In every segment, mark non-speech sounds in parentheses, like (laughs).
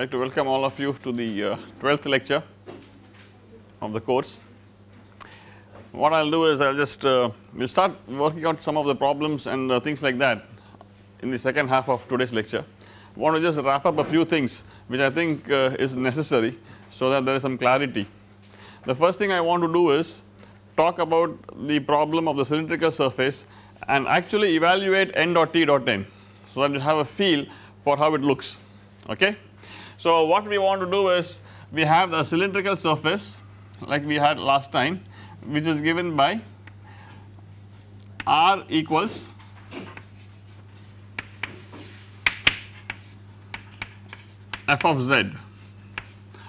I would like to welcome all of you to the uh, 12th lecture of the course. What I will do is I will just uh, we will start working out some of the problems and uh, things like that in the second half of today's lecture. I want to just wrap up a few things which I think uh, is necessary so that there is some clarity. The first thing I want to do is talk about the problem of the cylindrical surface and actually evaluate n dot t dot n so that you have a feel for how it looks okay. So what we want to do is we have a cylindrical surface like we had last time which is given by r equals f of z.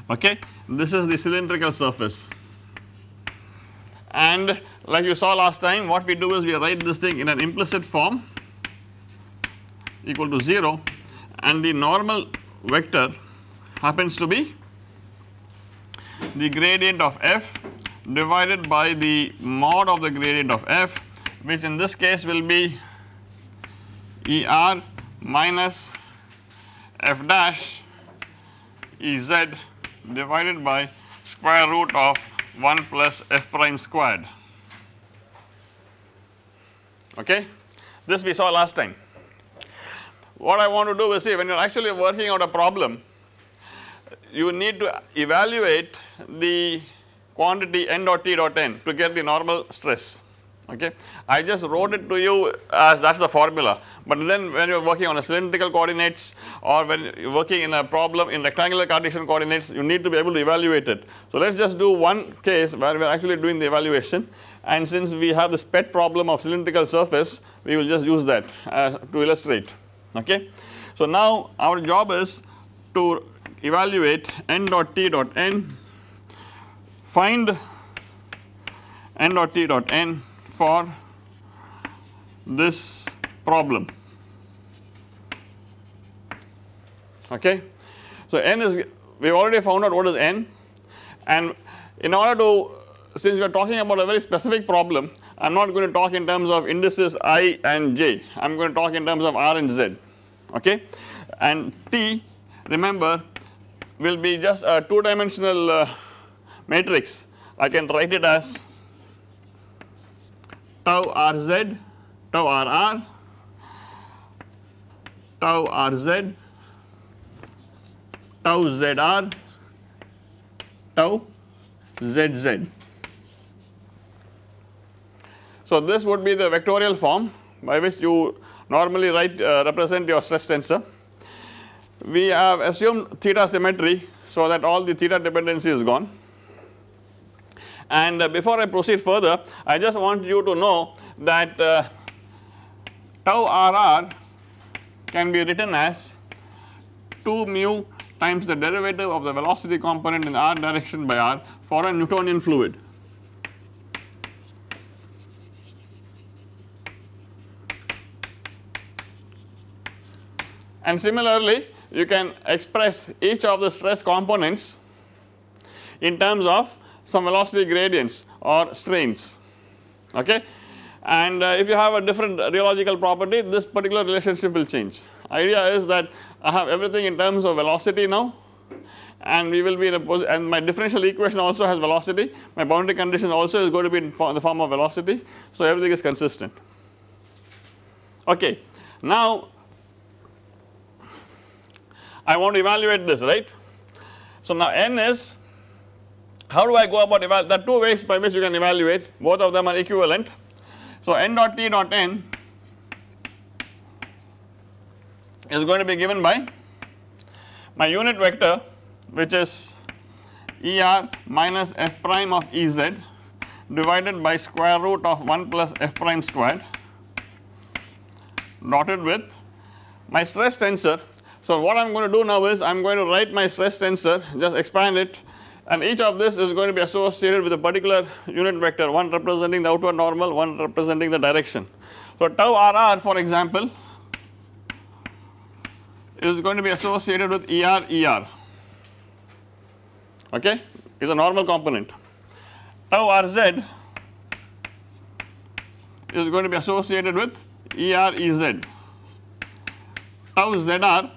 Okay this is the cylindrical surface. And like you saw last time what we do is we write this thing in an implicit form equal to 0 and the normal vector happens to be the gradient of f divided by the mod of the gradient of f which in this case will be Er minus f dash Ez divided by square root of 1 plus f prime squared okay. This we saw last time. What I want to do is see when you are actually working out a problem you need to evaluate the quantity n dot t dot n to get the normal stress okay. I just wrote it to you as that is the formula but then when you are working on a cylindrical coordinates or when you are working in a problem in rectangular Cartesian coordinates you need to be able to evaluate it. So let us just do one case where we are actually doing the evaluation and since we have this pet problem of cylindrical surface we will just use that uh, to illustrate okay. So now our job is to evaluate n dot t dot n find n dot t dot n for this problem. Okay. So n is we have already found out what is n and in order to since we are talking about a very specific problem I am not going to talk in terms of indices i and j. I am going to talk in terms of r and z. Okay? And t remember will be just a 2 dimensional uh, matrix I can write it as tau rz tau rr tau rz tau zr tau zz. So this would be the vectorial form by which you normally write uh, represent your stress tensor. We have assumed theta symmetry so that all the theta dependency is gone and uh, before I proceed further I just want you to know that uh, tau rr can be written as 2 mu times the derivative of the velocity component in r direction by r for a Newtonian fluid. And similarly you can express each of the stress components in terms of some velocity gradients or strains okay and uh, if you have a different rheological property this particular relationship will change. Idea is that I have everything in terms of velocity now and we will be in a position and my differential equation also has velocity my boundary condition also is going to be in the form of velocity so everything is consistent okay. Now I want to evaluate this right. So now n is how do I go about evaluate there are two ways by which you can evaluate both of them are equivalent. So n dot t dot n is going to be given by my unit vector which is Er minus f prime of Ez divided by square root of 1 plus f prime squared dotted with my stress tensor so what I am going to do now is I am going to write my stress tensor just expand it and each of this is going to be associated with a particular unit vector one representing the outward normal one representing the direction. So tau rr for example is going to be associated with ER ER okay is a normal component. Tau rz is going to be associated with ER EZ tau zr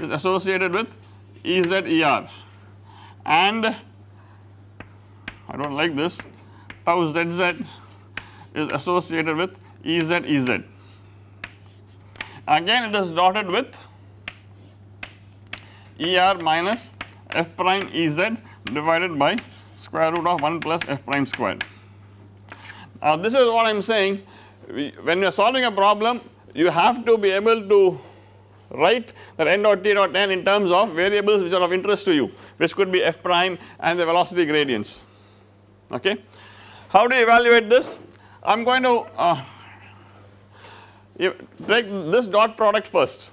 is associated with Ez Er and I do not like this tau zz is associated with Ez Ez. Again it is dotted with Er minus f prime Ez divided by square root of 1 plus f prime squared. Now this is what I am saying when you are solving a problem you have to be able to write that n dot t dot n in terms of variables which are of interest to you which could be f prime and the velocity gradients okay. How do you evaluate this? I am going to uh, take this dot product first.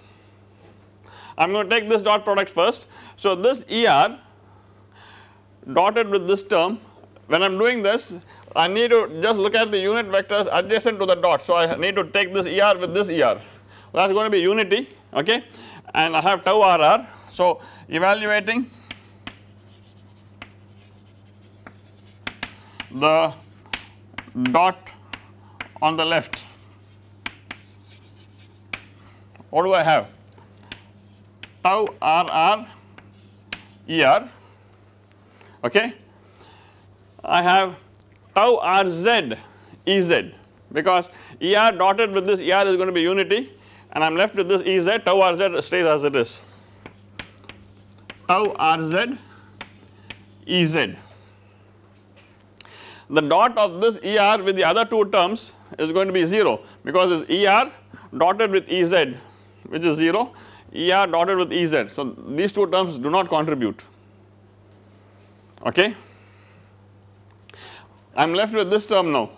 I am going to take this dot product first. So this ER dotted with this term when I am doing this I need to just look at the unit vectors adjacent to the dot. So I need to take this ER with this ER that is going to be unity okay? And I have tau RR. So evaluating the dot on the left. What do I have? Tau RR ER okay. I have tau RZ EZ because ER dotted with this ER is going to be unity and I am left with this Ez tau RZ stays as it is tau RZ Ez. The dot of this ER with the other two terms is going to be 0 because it is ER dotted with Ez which is 0 ER dotted with Ez. So these two terms do not contribute okay. I am left with this term now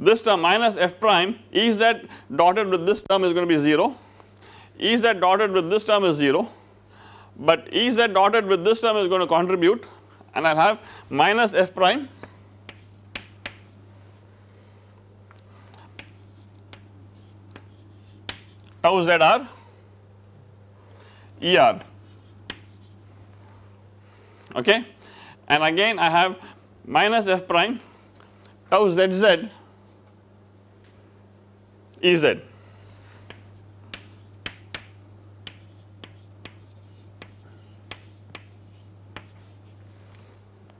this term minus f prime E z dotted with this term is going to be 0, E z dotted with this term is 0 but E z dotted with this term is going to contribute and I will have minus f prime tau zr er okay? And again I have minus f prime tau zz Ez.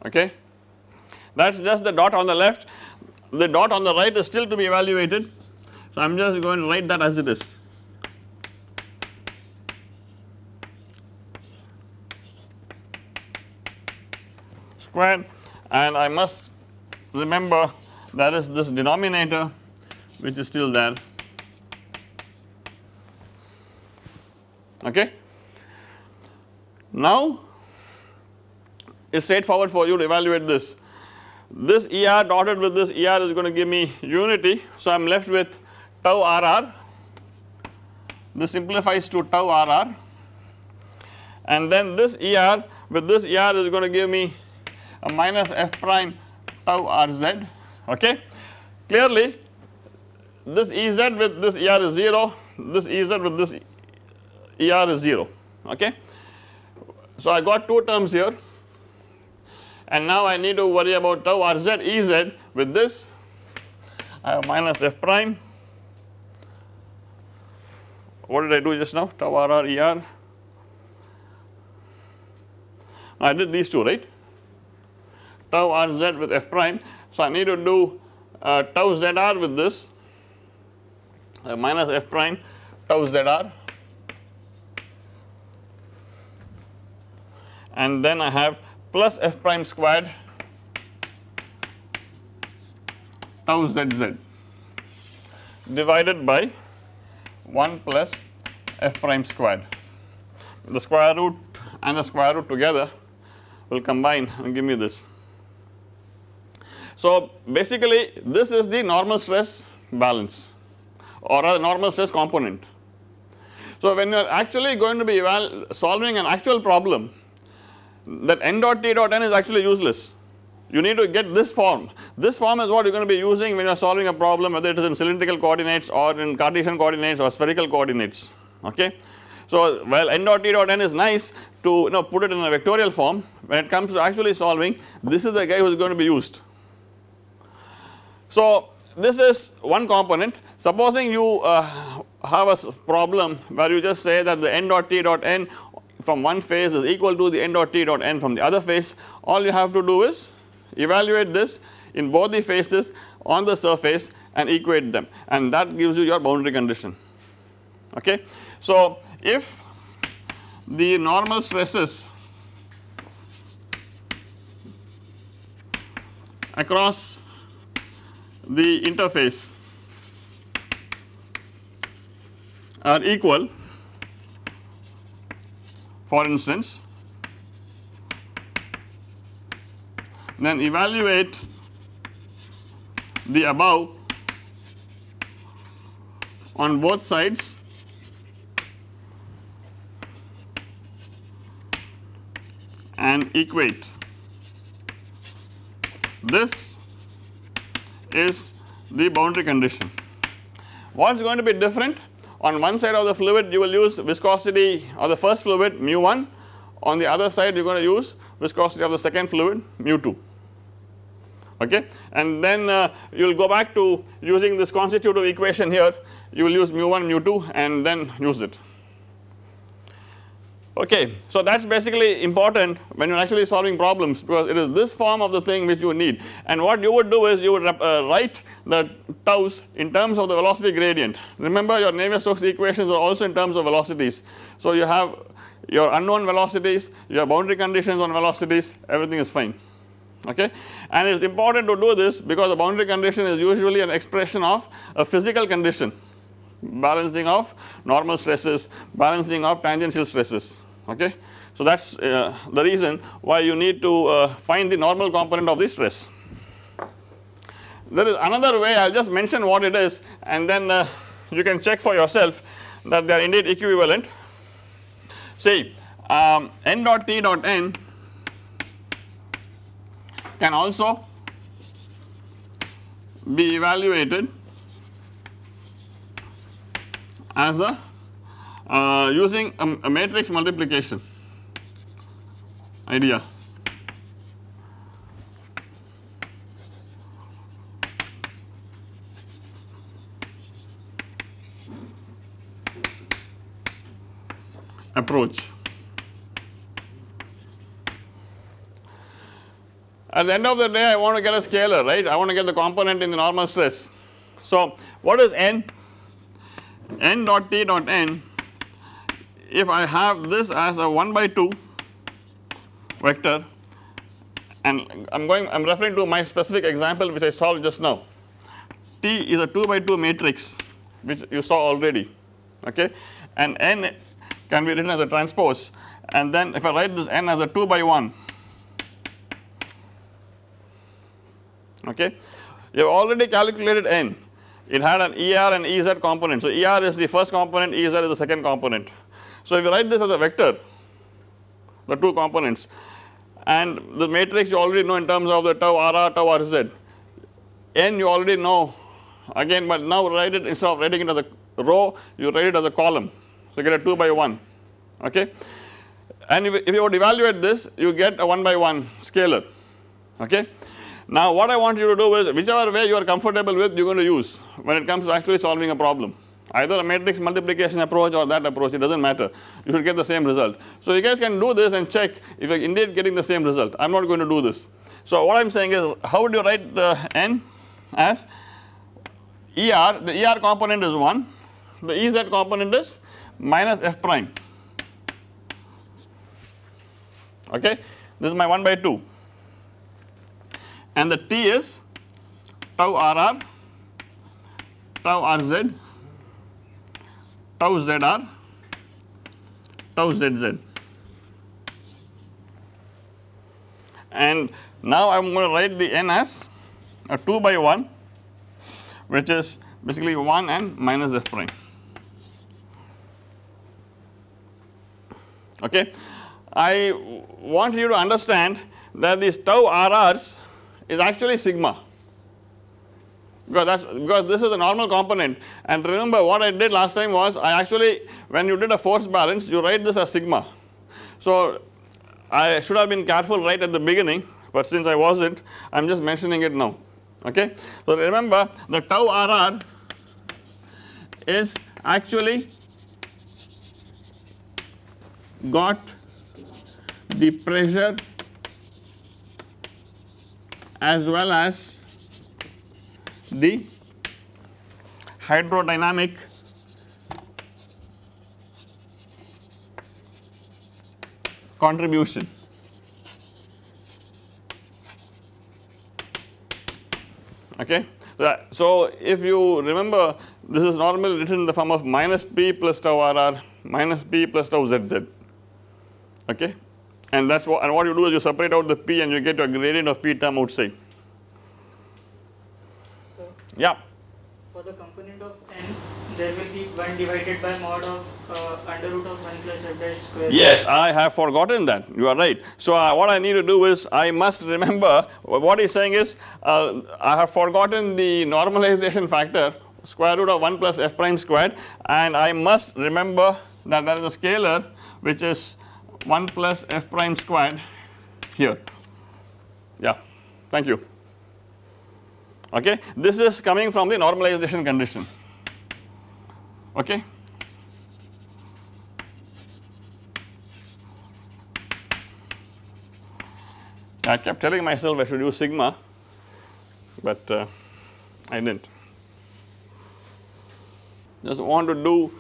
Okay. That is just the dot on the left, the dot on the right is still to be evaluated. So I am just going to write that as it is. Square and I must remember that is this denominator which is still there okay. Now it's straightforward for you to evaluate this. This ER dotted with this ER is going to give me unity. So I am left with tau RR, this simplifies to tau RR and then this ER with this ER is going to give me a minus f prime tau RZ okay. Clearly this Ez with this ER is 0, this Ez with this ER is 0 okay. So I got two terms here and now I need to worry about tau RZ Ez with this. I have minus f prime. What did I do just now? Tau RR ER I did these two right? Tau RZ with f prime. So I need to do uh, tau ZR with this. Uh, minus f prime tau ZR and then I have plus f prime squared tau zz divided by 1 plus f prime squared. The square root and the square root together will combine and give me this. So basically this is the normal stress balance or a normal stress component. So when you are actually going to be solving an actual problem that n dot t dot n is actually useless. You need to get this form. This form is what you are going to be using when you are solving a problem whether it is in cylindrical coordinates or in Cartesian coordinates or spherical coordinates okay. So while n dot t dot n is nice to you know put it in a vectorial form when it comes to actually solving this is the guy who is going to be used. So this is one component supposing you uh, have a problem where you just say that the n dot t dot n from one phase is equal to the n dot t dot n from the other phase all you have to do is evaluate this in both the phases on the surface and equate them and that gives you your boundary condition okay. So if the normal stresses across the interface are equal for instance then evaluate the above on both sides. And equate. This is the boundary condition. What is going to be different on one side of the fluid you will use viscosity of the first fluid mu 1 on the other side you are going to use viscosity of the second fluid mu 2 okay? And then uh, you will go back to using this constitutive equation here. You will use mu 1 mu 2 and then use it Okay, so that is basically important when you are actually solving problems because it is this form of the thing which you need. And what you would do is you would uh, write the tau's in terms of the velocity gradient. Remember your Navier-Stokes equations are also in terms of velocities. So you have your unknown velocities, your boundary conditions on velocities everything is fine. Okay? And it is important to do this because the boundary condition is usually an expression of a physical condition. Balancing of normal stresses, balancing of tangential stresses okay. So that is uh, the reason why you need to uh, find the normal component of the stress. There is another way I will just mention what it is and then uh, you can check for yourself that they are indeed equivalent. See um, n dot t dot n can also be evaluated as a uh, using a, a matrix multiplication idea. approach. At the end of the day I want to get a scalar right I want to get the component in the normal stress. So what is n? n dot t dot n if I have this as a 1 by 2 vector and I am going I am referring to my specific example which I solved just now. T is a 2 by 2 matrix which you saw already okay and n can be written as a transpose and then if I write this n as a 2 by 1 okay you have already calculated n it had an ER and EZ component. So ER is the first component, EZ is the second component. So if you write this as a vector, the two components and the matrix you already know in terms of the tau RR, tau RZ, N you already know again but now write it instead of writing it as a row you write it as a column. So you get a 2 by 1 okay and if, if you would evaluate this you get a 1 by 1 scalar okay. Now what I want you to do is whichever way you are comfortable with you are going to use when it comes to actually solving a problem either a matrix multiplication approach or that approach it does not matter. You should get the same result. So you guys can do this and check if you are indeed getting the same result. I am not going to do this. So what I am saying is how would you write the n as? ER the ER component is 1 the EZ component is minus f prime. Okay? This is my 1 by 2 and the T is tau RR, tau RZ, tau ZR, tau ZZ. And now I am going to write the n as a 2 by 1 which is basically 1 and minus f prime. Okay. I want you to understand that these tau RRs is actually sigma because that's because this is a normal component and remember what I did last time was I actually when you did a force balance you write this as sigma. So I should have been careful right at the beginning but since I wasn't I am just mentioning it now okay. So remember the tau RR is actually got the pressure as well as the hydrodynamic contribution. Okay. Uh, so, if you remember this is normally written in the form of minus p plus tau rr minus p plus tau zz okay and that is what and what you do is you separate out the p and you get a gradient of p term outside. Yeah. For the component of n there will be 1 divided by mod of uh, under root of 1 plus f dash square. Yes, I have forgotten that you are right. So, uh, what I need to do is I must remember what he is saying is uh, I have forgotten the normalization factor square root of 1 plus f prime squared and I must remember that there is a scalar which is 1 plus f prime squared here yeah thank you okay? This is coming from the normalization condition. Okay? I kept telling myself I should use sigma but uh, I did not just want to do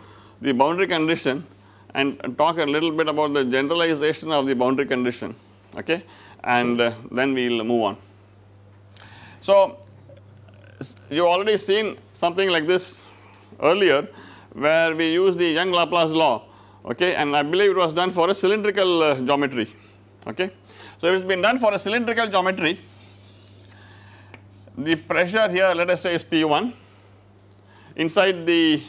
the boundary condition and talk a little bit about the generalization of the boundary condition. Okay? And uh, then we will move on. So you have already seen something like this earlier where we use the Young Laplace law okay and I believe it was done for a cylindrical uh, geometry okay. So it has been done for a cylindrical geometry the pressure here let us say is P1 inside the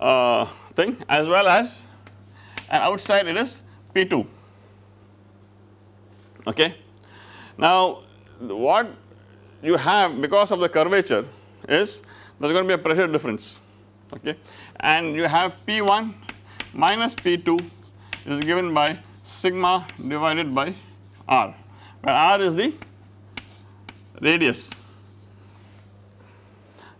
uh, thing as well as and outside it is P2 okay. Now what you have because of the curvature is there is going to be a pressure difference okay and you have P1 minus P2 is given by sigma divided by r where r is the radius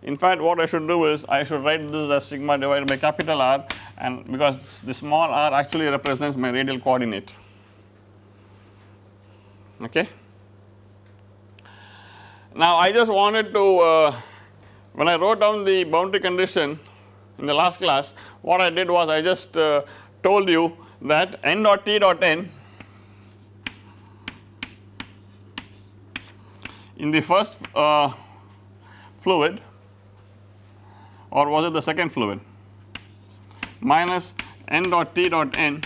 in fact what I should do is I should write this as sigma divided by capital R and because the small r actually represents my radial coordinate okay. Now I just wanted to uh, when I wrote down the boundary condition in the last class what I did was I just uh, told you that n dot t dot n in the first uh, fluid or was it the second fluid minus n dot t dot n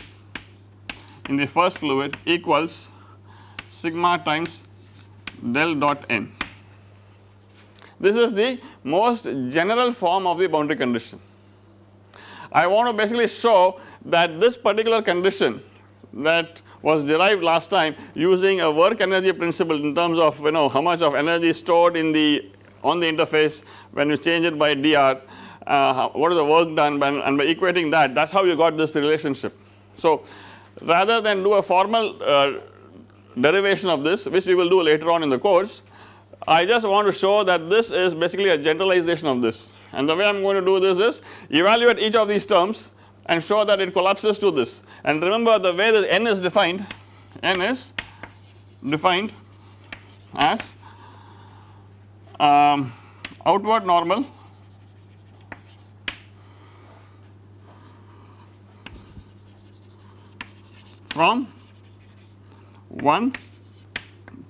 in the first fluid equals sigma times del dot n. This is the most general form of the boundary condition. I want to basically show that this particular condition that was derived last time using a work energy principle in terms of you know how much of energy stored in the on the interface when you change it by dr uh, what is the work done by, and by equating that that is how you got this relationship. So rather than do a formal uh, derivation of this which we will do later on in the course I just want to show that this is basically a generalization of this. And the way I am going to do this is evaluate each of these terms and show that it collapses to this. And remember the way the n is defined. N is defined as um, outward normal from 1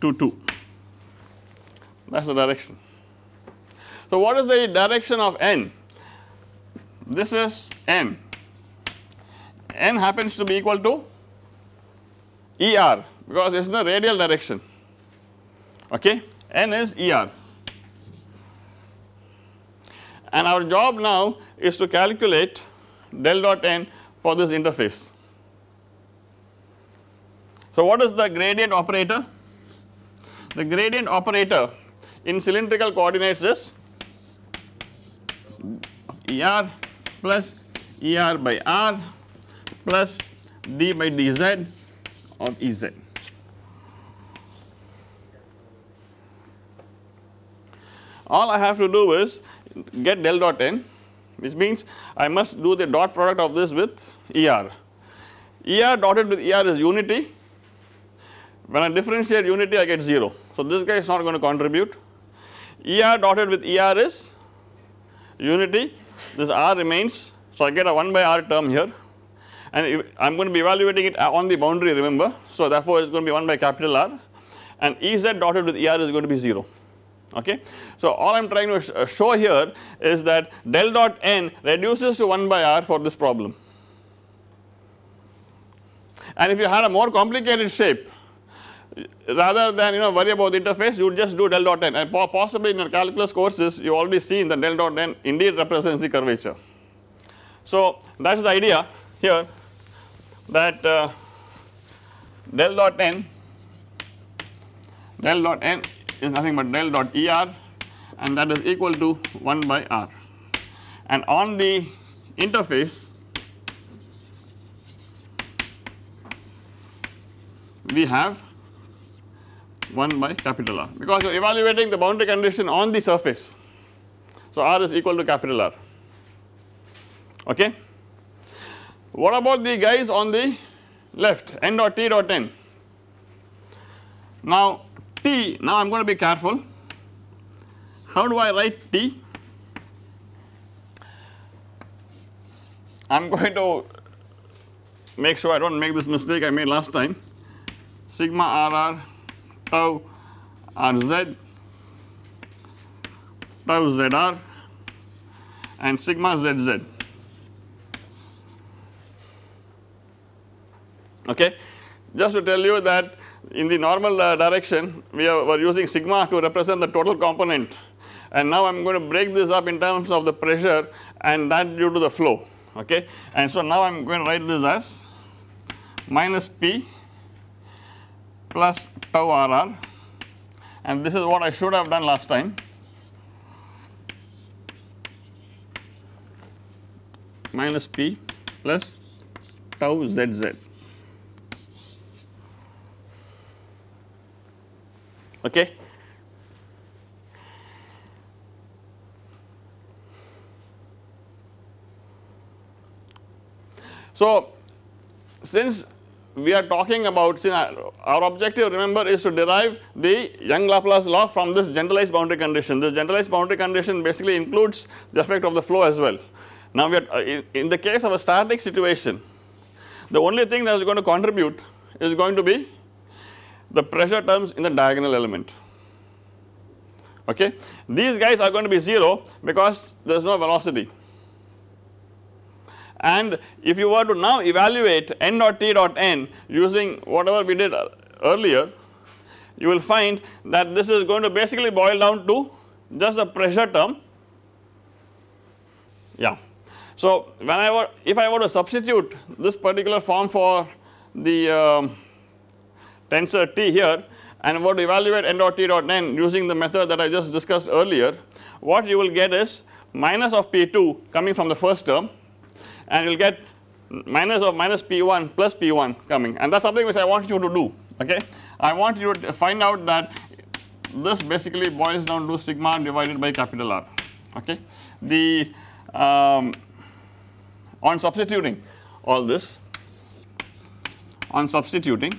to 2 that is the direction. So what is the direction of n? This is n, n happens to be equal to ER because it is the radial direction okay n is ER and our job now is to calculate del dot n for this interface. So what is the gradient operator? The gradient operator in cylindrical coordinates is ER plus ER by R plus d by dz of Ez. All I have to do is get del dot n which means I must do the dot product of this with ER. ER dotted with ER is unity when I differentiate unity I get 0. So, this guy is not going to contribute ER dotted with ER is unity this R remains. So, I get a 1 by R term here and I am going to be evaluating it on the boundary remember. So, therefore, it is going to be 1 by capital R and Ez dotted with Er is going to be 0 okay. So, all I am trying to uh, show here is that del dot n reduces to 1 by R for this problem and if you had a more complicated shape rather than you know worry about the interface you just do del dot n and possibly in your calculus courses you already seen that del dot n indeed represents the curvature. So, that is the idea here that uh, del dot n del dot n is nothing but del dot er and that is equal to 1 by r and on the interface we have 1 by capital R because you are evaluating the boundary condition on the surface. So, R is equal to capital R okay. What about the guys on the left n dot t dot n? Now t now I am going to be careful how do I write t? I am (laughs) going to make sure I do not make this mistake I made last time sigma rr tau rz tau zr and sigma zz okay. Just to tell you that in the normal uh, direction we are, were using sigma to represent the total component. And now I am going to break this up in terms of the pressure and that due to the flow. Okay? And so now I am going to write this as minus P plus tau RR and this is what I should have done last time. Minus P plus tau ZZ okay. So, since we are talking about our objective remember is to derive the Young Laplace law from this generalized boundary condition. This generalized boundary condition basically includes the effect of the flow as well. Now we are uh, in the case of a static situation the only thing that is going to contribute is going to be the pressure terms in the diagonal element okay. These guys are going to be 0 because there is no velocity and if you were to now evaluate n dot t dot n using whatever we did earlier you will find that this is going to basically boil down to just the pressure term yeah. So when I were if I were to substitute this particular form for the um, tensor T here and were to evaluate n dot T dot n using the method that I just discussed earlier, what you will get is minus of P2 coming from the first term and you will get minus of minus P1 plus P1 coming and that is something which I want you to do okay. I want you to find out that this basically boils down to sigma divided by capital R okay. The um, on substituting all this on substituting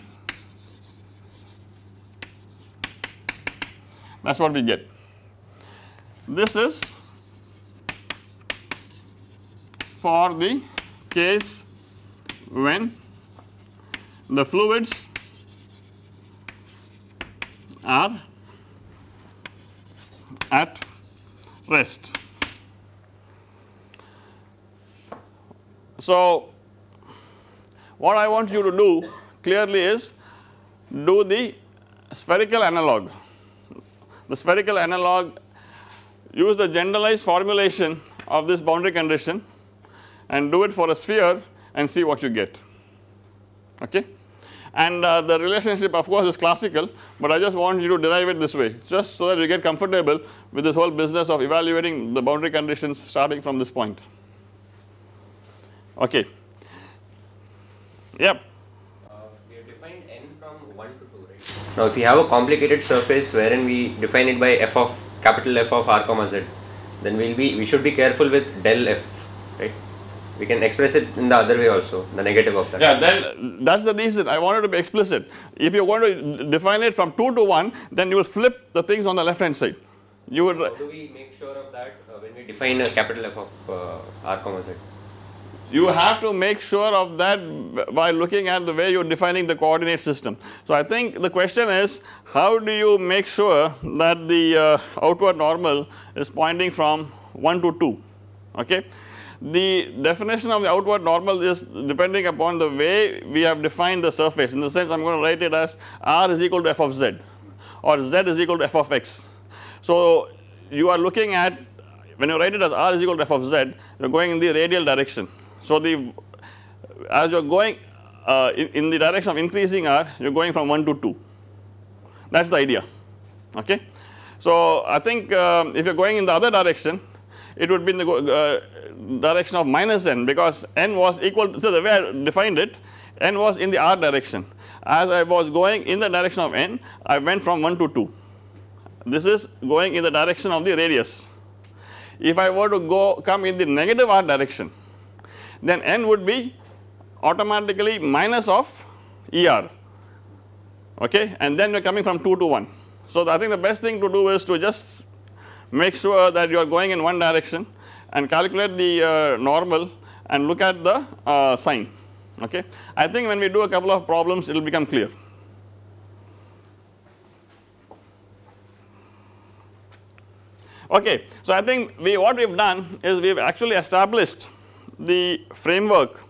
that is what we get. This is for the case when the fluids are at rest. So, what I want you to do clearly is do the spherical analog the spherical analog use the generalized formulation of this boundary condition and do it for a sphere and see what you get okay. And uh, the relationship of course is classical, but I just want you to derive it this way just so that you get comfortable with this whole business of evaluating the boundary conditions starting from this point okay. Yep. Now if we have a complicated surface wherein we define it by f of capital F of r comma z then we'll be we should be careful with del f? We can express it in the other way also, the negative of that. Yeah, then that is the reason I wanted to be explicit. If you are going to define it from 2 to 1, then you will flip the things on the left hand side. You would How do we make sure of that uh, when we define a capital F of uh, r comma z? you have to make sure of that by looking at the way you are defining the coordinate system. So, I think the question is how do you make sure that the uh, outward normal is pointing from 1 to 2 okay. The definition of the outward normal is depending upon the way we have defined the surface in the sense I am going to write it as r is equal to f of z or z is equal to f of x. So, you are looking at when you write it as r is equal to f of z you are going in the radial direction so, the as you are going uh, in, in, the direction of increasing r you are going from 1 to 2 that is the idea okay. So, I think uh, if you are going in the other direction it would be in the uh, direction of minus n because n was equal to, so the way I defined it n was in the r direction as I was going in the direction of n I went from 1 to 2 this is going in the direction of the radius. If I were to go come in the negative r direction then n would be automatically minus of ER okay and then we are coming from 2 to 1. So, I think the best thing to do is to just make sure that you are going in one direction and calculate the uh, normal and look at the uh, sign okay. I think when we do a couple of problems it will become clear. Okay, so I think we what we have done is we have actually established the framework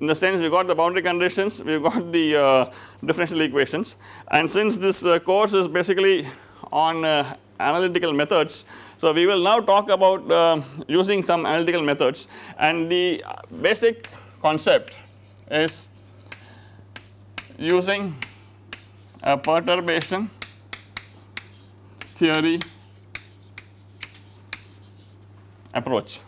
in the sense we got the boundary conditions, (laughs) we have got the uh, differential equations and since this uh, course is basically on uh, analytical methods. So, we will now talk about uh, using some analytical methods and the basic concept is using a perturbation theory approach.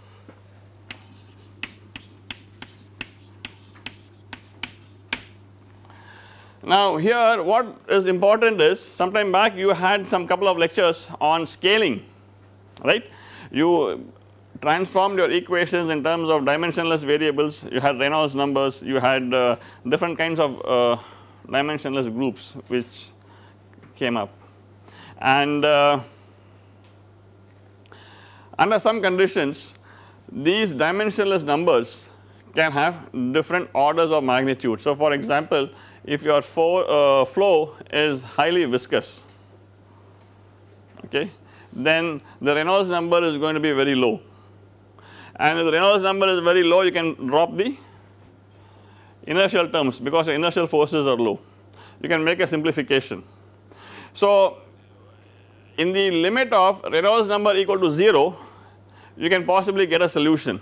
Now here what is important is sometime back you had some couple of lectures on scaling right. You transformed your equations in terms of dimensionless variables, you had Reynolds numbers, you had uh, different kinds of uh, dimensionless groups which came up and uh, under some conditions these dimensionless numbers can have different orders of magnitude. So for example if your uh, flow is highly viscous okay then the Reynolds number is going to be very low. And if the Reynolds number is very low you can drop the inertial terms because the inertial forces are low. You can make a simplification. So in the limit of Reynolds number equal to 0 you can possibly get a solution.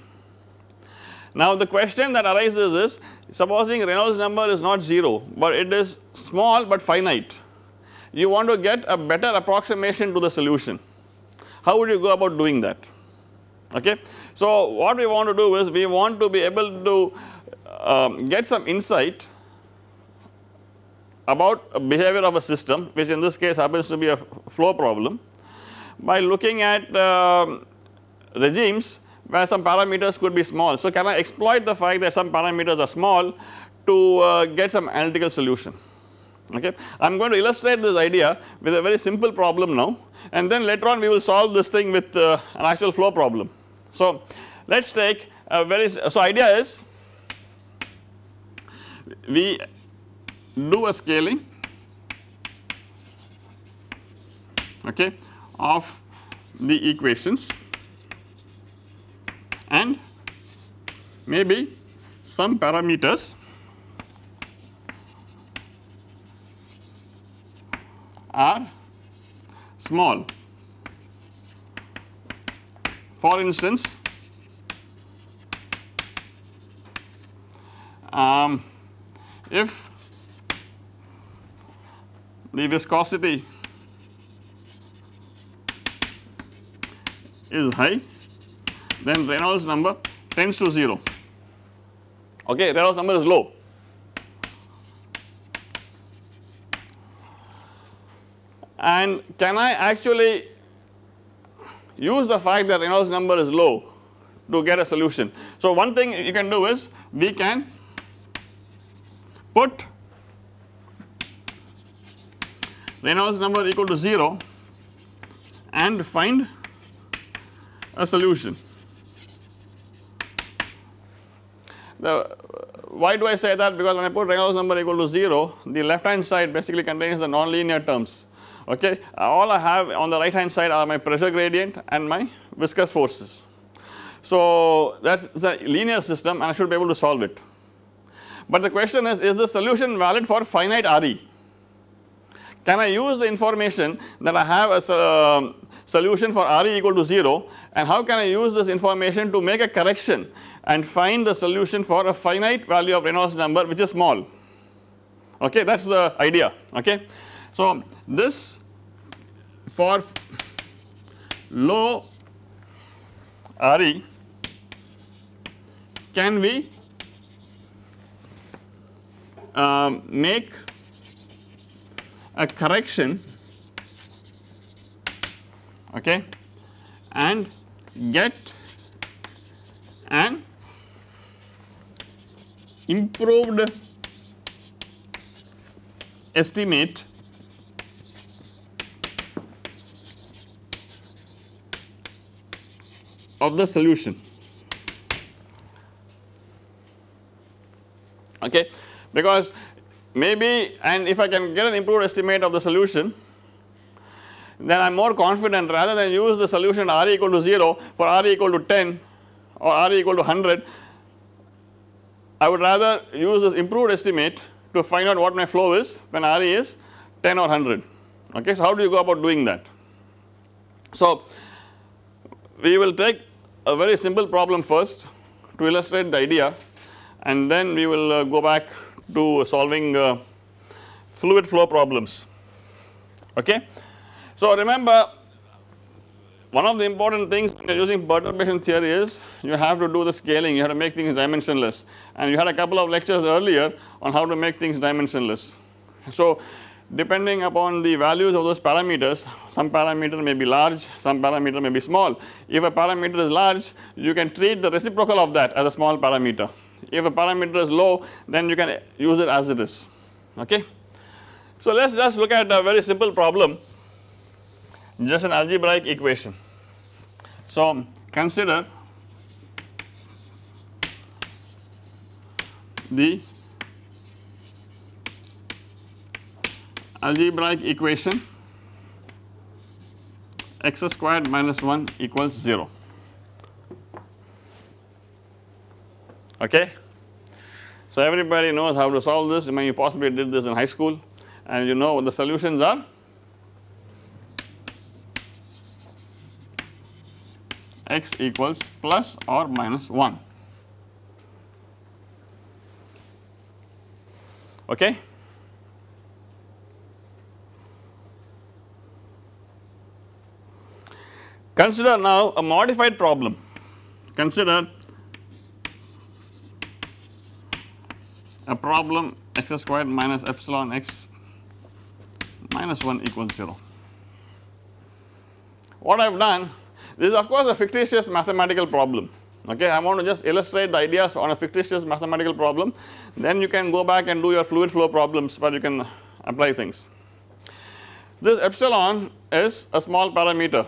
Now the question that arises is supposing Reynolds number is not 0 but it is small but finite. You want to get a better approximation to the solution how would you go about doing that okay. So what we want to do is we want to be able to um, get some insight about behavior of a system which in this case happens to be a flow problem by looking at uh, regimes where some parameters could be small. So, can I exploit the fact that some parameters are small to uh, get some analytical solution okay. I am going to illustrate this idea with a very simple problem now and then later on we will solve this thing with uh, an actual flow problem. So, let us take a very so idea is we do a scaling okay of the equations and maybe some parameters are small. For instance, um, if the viscosity is high then Reynolds number tends to 0 okay Reynolds number is low. And can I actually use the fact that Reynolds number is low to get a solution. So one thing you can do is we can put Reynolds number equal to 0 and find a solution. The why do I say that because when I put Reynolds number equal to 0 the left hand side basically contains the nonlinear terms okay all I have on the right hand side are my pressure gradient and my viscous forces. So that is a linear system and I should be able to solve it. But the question is, is the solution valid for finite RE? Can I use the information that I have as a um, solution for RE equal to 0 and how can I use this information to make a correction and find the solution for a finite value of Reynolds number which is small okay that is the idea okay. So this for low RE can we um, make a correction okay and get an improved estimate of the solution okay because maybe and if I can get an improved estimate of the solution then I am more confident rather than use the solution R equal to 0 for R equal to 10 or R equal to 100 I would rather use this improved estimate to find out what my flow is when r is 10 or 100 okay. So how do you go about doing that? So we will take a very simple problem first to illustrate the idea and then we will uh, go back to solving uh, fluid flow problems okay. So remember one of the important things when you are using perturbation theory is you have to do the scaling you have to make things dimensionless and you had a couple of lectures earlier on how to make things dimensionless. So depending upon the values of those parameters some parameter may be large some parameter may be small if a parameter is large you can treat the reciprocal of that as a small parameter if a parameter is low then you can use it as it is okay. So let us just look at a very simple problem just an algebraic equation. So consider the algebraic equation. X squared minus 1 equals 0 okay. So everybody knows how to solve this. I mean you possibly did this in high school. And you know what the solutions are? X equals plus or minus 1 okay. Consider now a modified problem consider a problem x squared minus epsilon x minus 1 equals 0. What I have done this is of course a fictitious mathematical problem okay I want to just illustrate the ideas on a fictitious mathematical problem then you can go back and do your fluid flow problems where you can apply things. This epsilon is a small parameter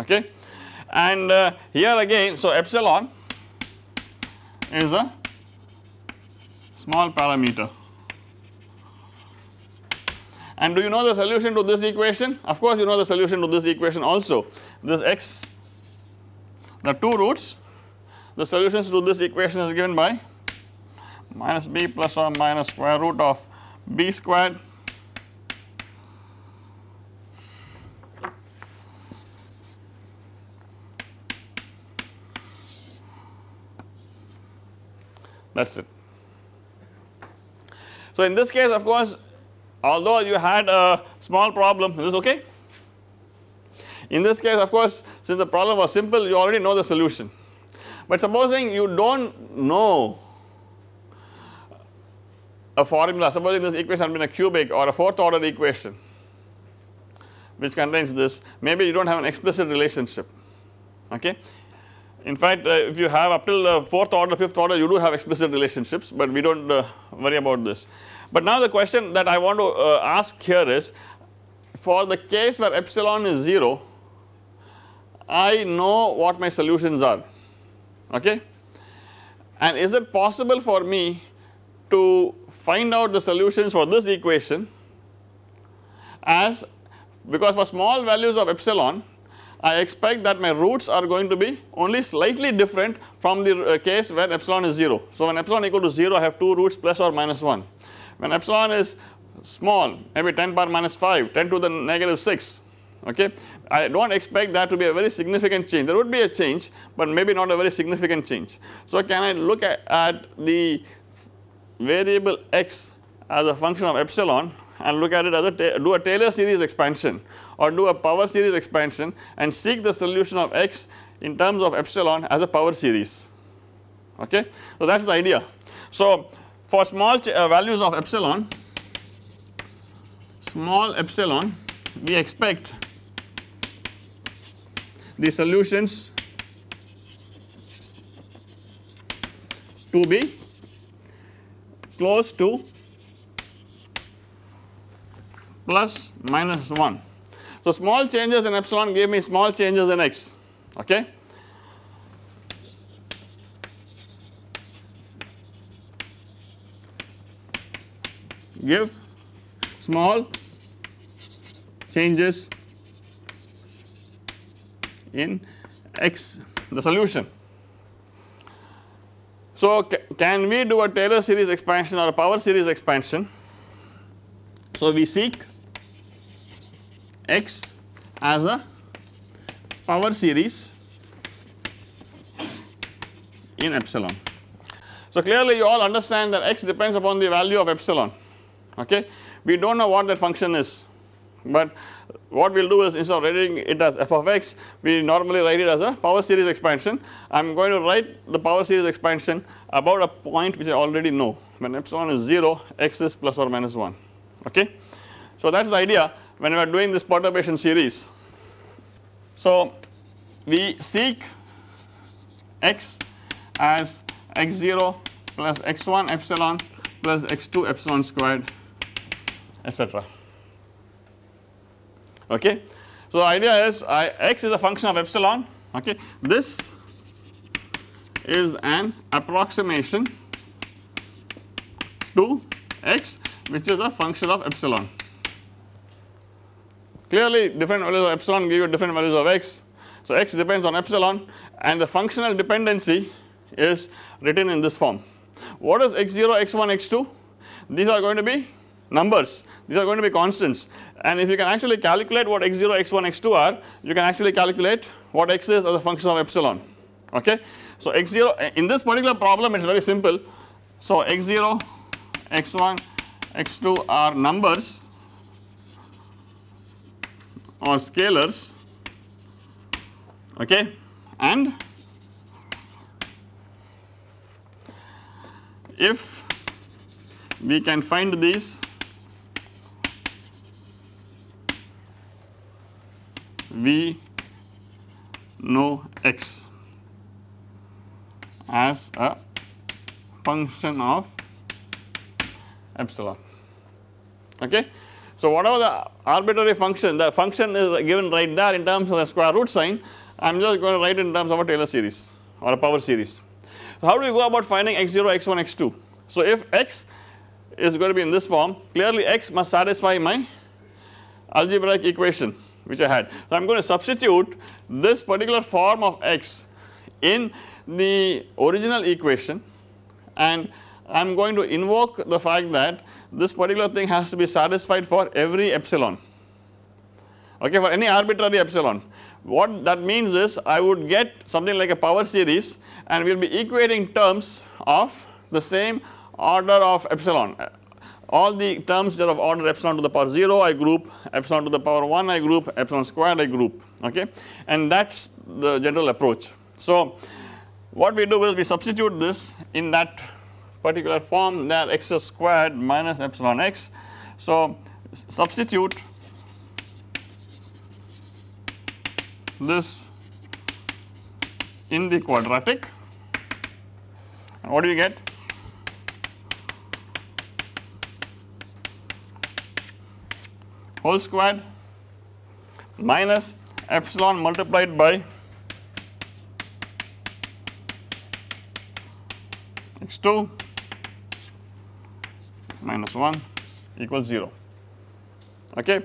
okay and uh, here again so epsilon is a small parameter and do you know the solution to this equation? Of course you know the solution to this equation also. This x, the two roots, the solutions to this equation is given by minus b plus or minus square root of b squared that is it. So in this case of course although you had a small problem is this okay. In this case of course since the problem was simple you already know the solution but supposing you do not know a formula supposing this equation had been a cubic or a fourth order equation which contains this maybe you do not have an explicit relationship okay. In fact uh, if you have up till the 4th order 5th order you do have explicit relationships but we do not uh, worry about this. But now the question that I want to uh, ask here is for the case where epsilon is 0 I know what my solutions are okay and is it possible for me to find out the solutions for this equation as because for small values of epsilon I expect that my roots are going to be only slightly different from the uh, case when epsilon is 0. So when epsilon equal to 0 I have 2 roots plus or minus 1. When epsilon is small maybe 10 power minus 5, 10 to the negative 6 okay. I do not expect that to be a very significant change there would be a change but maybe not a very significant change. So can I look at, at the variable x as a function of epsilon and look at it as a do a Taylor series expansion or do a power series expansion and seek the solution of x in terms of epsilon as a power series okay. So that is the idea. So for small uh, values of epsilon small epsilon we expect the solutions to be close to plus minus 1. So small changes in epsilon gave me small changes in x okay. Give small changes in x the solution. So can we do a Taylor series expansion or a power series expansion? So we seek x as a power series in epsilon. So clearly you all understand that x depends upon the value of epsilon okay. We do not know what that function is but what we will do is instead of writing it as f of x we normally write it as a power series expansion. I am going to write the power series expansion about a point which I already know when epsilon is 0 x is plus or minus 1 okay. So that is the idea when we are doing this perturbation series. So we seek x as x0 plus x1 epsilon plus x2 epsilon squared etc okay. So the idea is I, x is a function of epsilon okay this is an approximation to x which is a function of epsilon. Clearly different values of epsilon give you different values of x. So x depends on epsilon and the functional dependency is written in this form. What is x0, x1, x2? These are going to be numbers these are going to be constants and if you can actually calculate what x0, x1, x2 are you can actually calculate what x is as a function of epsilon okay. So x0 in this particular problem it is very simple so x0, x1, x2 are numbers or scalars okay and if we can find these we know x as a function of epsilon okay. So whatever the arbitrary function the function is given right there in terms of the square root sign I am just going to write in terms of a Taylor series or a power series. So how do we go about finding x0, x1, x2? So if x is going to be in this form clearly x must satisfy my algebraic equation which I had. So I am going to substitute this particular form of x in the original equation and I am going to invoke the fact that this particular thing has to be satisfied for every epsilon. Okay for any arbitrary epsilon. What that means is I would get something like a power series and we will be equating terms of the same order of epsilon. All the terms that are of order epsilon to the power 0 I group, epsilon to the power 1 I group, epsilon squared I group. Okay? And that is the general approach. So what we do is we substitute this in that particular form that x squared minus epsilon x. So substitute this in the quadratic and what do you get? whole squared minus epsilon multiplied by x 2 minus 1 equals 0 okay.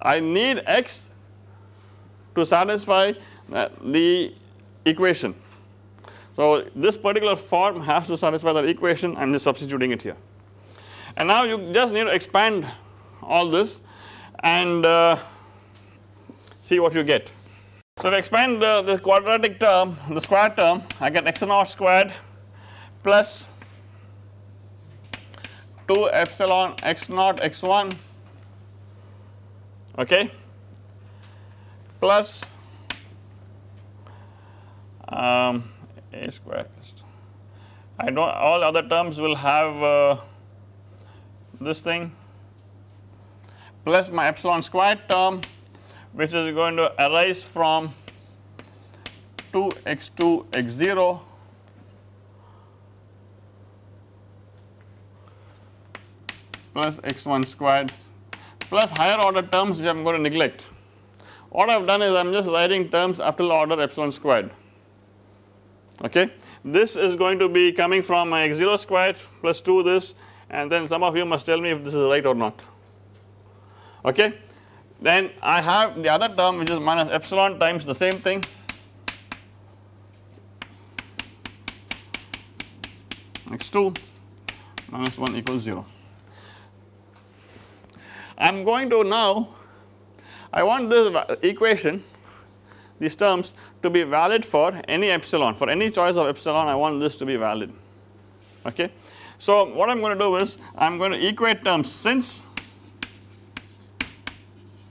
I need x to satisfy uh, the equation. So, this particular form has to satisfy that equation I am just substituting it here and now you just need to expand all this and uh, see what you get. So, if I expand the, the quadratic term the square term I get x naught squared plus 2 epsilon x naught x 1 okay. Plus um, a square I know all other terms will have uh, this thing. Plus my epsilon squared term which is going to arise from 2 x 2 x 0 plus x 1 squared plus higher order terms which I am going to neglect. What I have done is I am just writing terms up till order epsilon squared okay. This is going to be coming from my x 0 squared plus 2 this and then some of you must tell me if this is right or not okay. Then I have the other term which is minus epsilon times the same thing x 2 minus 1 equals 0. I am going to now I want this equation these terms to be valid for any epsilon for any choice of epsilon I want this to be valid okay. So what I am going to do is I am going to equate terms since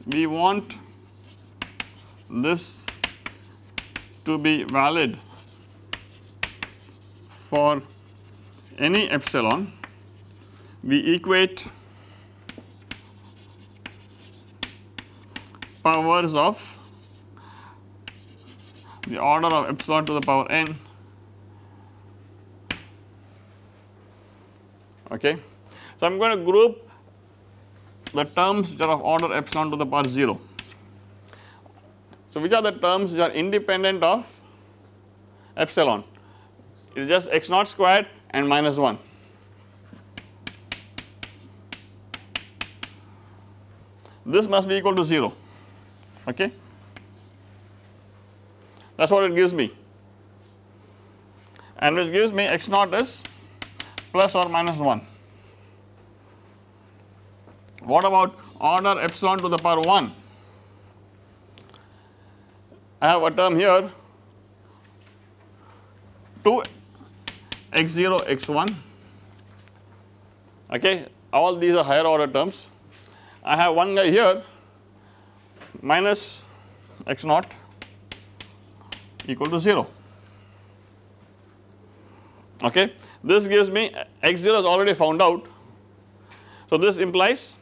we want this to be valid for any epsilon we equate powers of the order of epsilon to the power n okay. So, I am going to group the terms which are of order epsilon to the power 0. So, which are the terms which are independent of epsilon it is just x naught squared and minus 1. This must be equal to 0 okay that is what it gives me and which gives me x naught is plus or minus 1. What about order epsilon to the power 1? I have a term here 2 x 0 x 1 okay all these are higher order terms. I have one guy here minus x naught equal to 0 okay. This gives me x 0 is already found out. So, this implies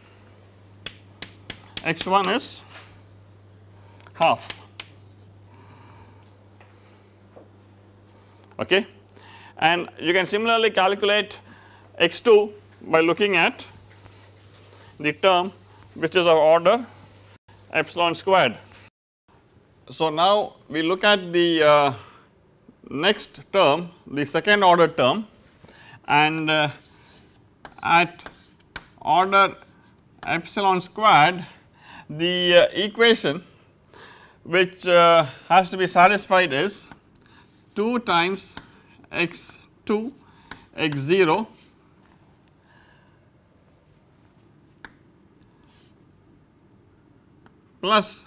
x 1 is half okay and you can similarly calculate x 2 by looking at the term which is of order epsilon squared. So, now we look at the uh, next term the second order term and uh, at order epsilon squared the uh, equation which uh, has to be satisfied is 2 times x 2 x 0 plus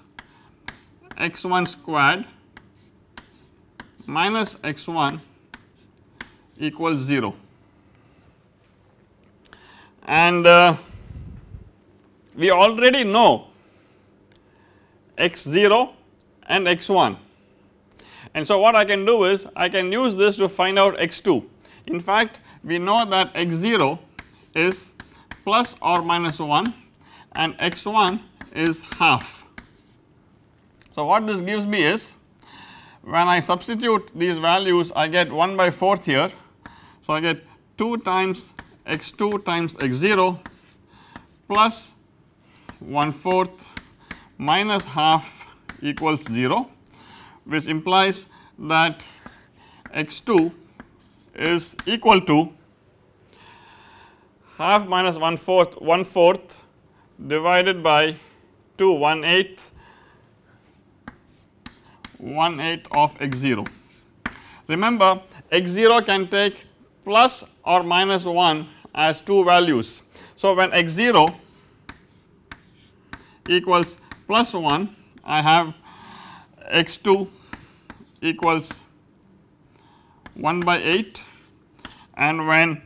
x 1 squared minus x 1 equals 0 and uh, we already know x 0 and x 1 and so what I can do is I can use this to find out x 2 in fact we know that x 0 is plus or minus 1 and x 1 is half so, what this gives me is when I substitute these values I get 1 by 4th here. So, I get 2 times x 2 times x 0 plus 1 fourth minus half equals 0 which implies that x 2 is equal to half minus 1 fourth 1 fourth divided by 2 1 eighth 1 eighth of x 0. Remember x 0 can take plus or minus 1 as two values. So, when x 0 equals plus 1 I have x 2 equals 1 by 8 and when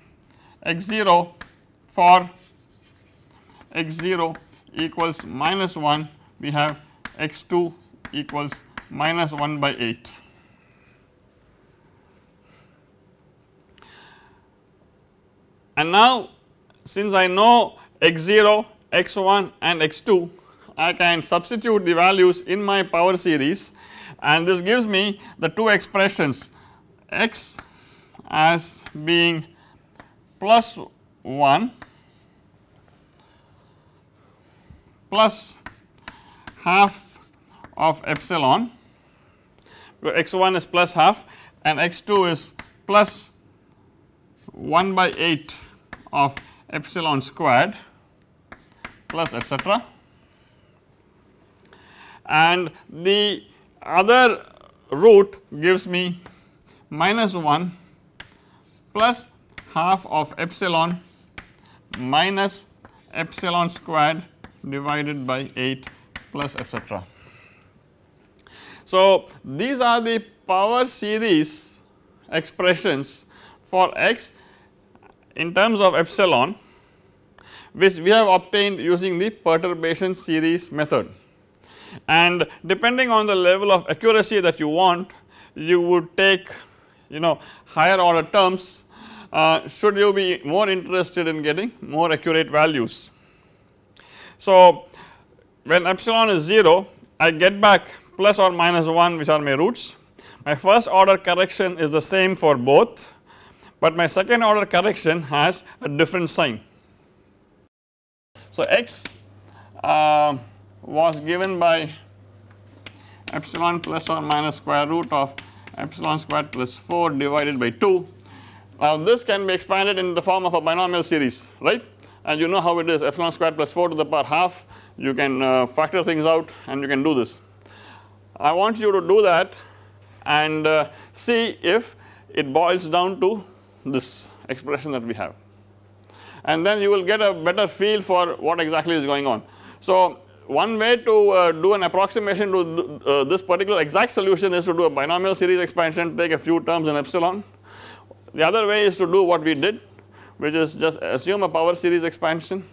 x 0 for x 0 equals minus 1 we have x 2 equals minus 1 by 8. And now since I know x 0, x 1 and x 2 I can substitute the values in my power series and this gives me the two expressions x as being plus 1 plus half of epsilon where x 1 is plus half and x 2 is plus 1 by 8 of epsilon squared plus etcetera and the other root gives me minus 1 plus half of epsilon minus epsilon squared divided by 8 plus etcetera. So, these are the power series expressions for x in terms of epsilon which we have obtained using the perturbation series method and depending on the level of accuracy that you want you would take you know higher order terms uh, should you be more interested in getting more accurate values. So, when epsilon is 0 I get back plus or minus 1 which are my roots my first order correction is the same for both but my second order correction has a different sign. So, x uh, was given by epsilon plus or minus square root of epsilon squared plus 4 divided by 2. Now this can be expanded in the form of a binomial series right and you know how it is epsilon squared plus 4 to the power half you can uh, factor things out and you can do this. I want you to do that and uh, see if it boils down to this expression that we have and then you will get a better feel for what exactly is going on. So one way to uh, do an approximation to uh, this particular exact solution is to do a binomial series expansion take a few terms in epsilon. The other way is to do what we did which is just assume a power series expansion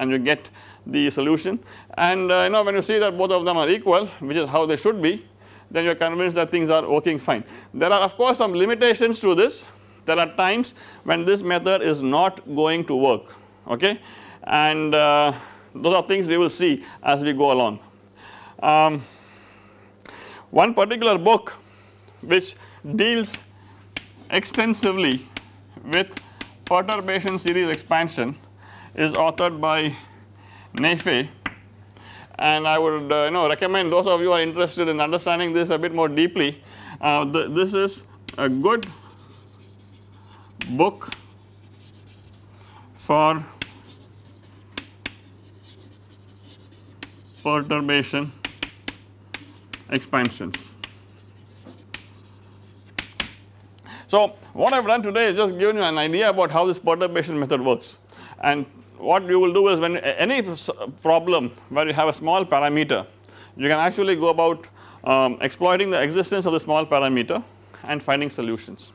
and you get the solution and uh, you know when you see that both of them are equal which is how they should be then you are convinced that things are working fine. There are of course some limitations to this there are times when this method is not going to work okay and uh, those are things we will see as we go along. Um, one particular book which deals extensively with perturbation series expansion is authored by Nayfeh and I would uh, you know recommend those of you are interested in understanding this a bit more deeply. Uh, this is a good book for perturbation expansions. So, what I have done today is just given you an idea about how this perturbation method works. And what you will do is when any problem where you have a small parameter you can actually go about um, exploiting the existence of the small parameter and finding solutions.